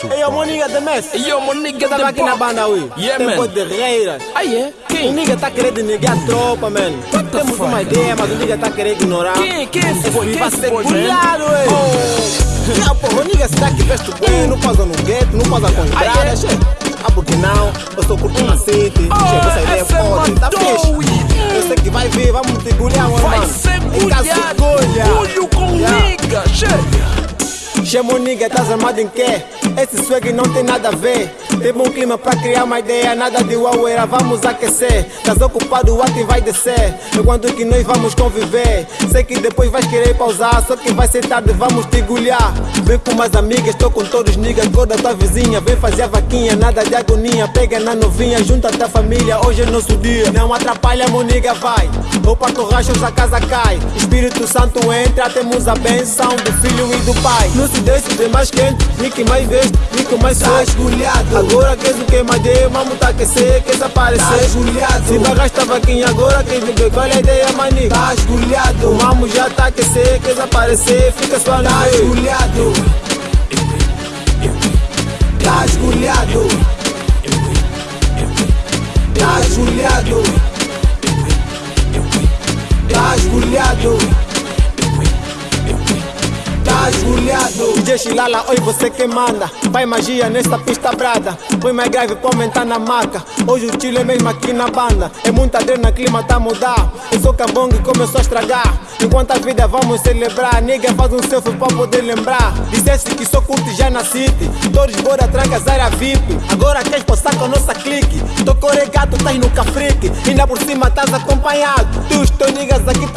Hey, yo, my nigga, the mess. Yo, my nigga, the aqui na banda, ui. Yeah, Tempo man. de reiras. Ah, yeah? O Quem? nigga tá querendo negar a tropa, man. the Temos fuck? uma ideia, mas o nigga tá querendo ignorar. Quem? Quem é esse boy? Quem é esse boy, man? bulhado, ué. Oh. Yeah, porra, o nigga se dá que veste bem, não passa no gueto, não passa com Ah, entrada, che. Ah, porque não? Eu sou curto. Oh, Chega essa ideia é forte, tá fixe. Eu sei que vai vir, vamos te gulhar, mano. Vai ser Em caso de mulher. gulha. Bulho com nigga, che. Chama o nigga, estás armado em quê? Esse swag não tem nada a ver. Tem bom clima pra criar uma ideia, nada de uaueira, vamos aquecer. Estás ocupado, o ato vai descer. Enquanto que nós vamos conviver. Sei que depois vais querer pausar, só que vai ser tarde, vamos te gulhar. Vem com mais amigas, estou com todos os niggas, cor da tua vizinha. Vem fazer a vaquinha, nada de agonia. Pega na novinha, junta a tua família, hoje é nosso dia. Não atrapalha, meu nigga, vai. Para torrachos a casa cai. Espírito Santo entra, temos a benção do filho e do pai. Não se deixe de mais quente, que mais veste, que mais Tá esgulhado. Agora queres o que mais deu, vamos tá aquecer, queres aparecer. Tá esgulhado. Se bagaste a vaquinha agora, quem beber, qual é a ideia, maninho? Tá esgulhado, O mamo já tá aquecer, queres aparecer, fica só na tá esgulhado. Tá esgulhado. Tá esgulhado. DJ Chilala, oi você que manda. Vai magia nesta pista brada. Põe mais grave pra aumentar na maca. Hoje o Chile é mesmo aqui na banda. É muita adrena, clima tá a mudar. Eu sou cambongo e começou a estragar. Enquanto a vida vamos celebrar Nigga faz um selfie pra poder lembrar. Dissesse que sou curto já na city Todos bora trancas área VIP Agora queres passar com a nossa clique? Tô coregato, estás no cafrique Ainda por cima estás acompanhado. Tu os teus niggas aqui eu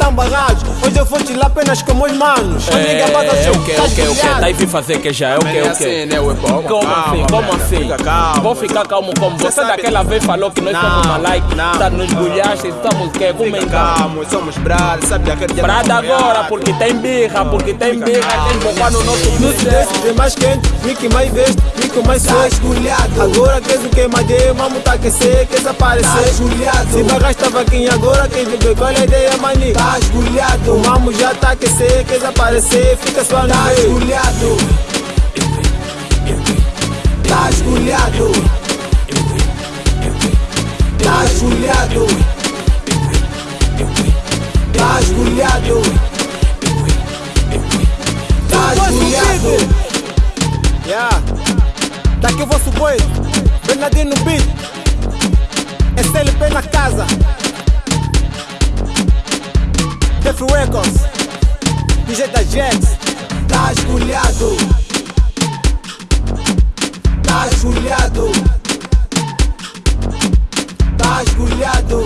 vou te lá apenas com meus manos nigga, bota É, seu, o que, tá o que, o que? esgulhado. Tá aí vir fazer que já é o que, é o assim, que? né, ué, pô? Como Calma, assim? Como assim? Vou ficar calmo como você daquela vez falou que nós Não, somos uma like, não, tá nos gulhaste, estamos o quê? Como então? calmo, somos brothers, sabe aquele dia Brada não agora, porque tem birra, porque tem birra, tem bocar no nosso Não se business. deixe de mais quente, nem que mais veste, que mais Tá esgulhado. Agora queres o que mais deu, vamos tá aquecer, queres Tá aparecer. esgulhado. Se bagaste a vaquinha agora, quem beber, qual é a ideia, maninho? Tá esgulhado. Já tá aquecer, queres aparecer, fica só na Tá rede. esgulhado. Tá esgulhado. Tá esgulhado. Tá esgulhado. Tá esgulhado. Yeah. Daqui o vosso boi, Bernardino no beat. SLP na casa. Records, DJ da Jax, tá esculhado, tá esculhado, tá esculhado.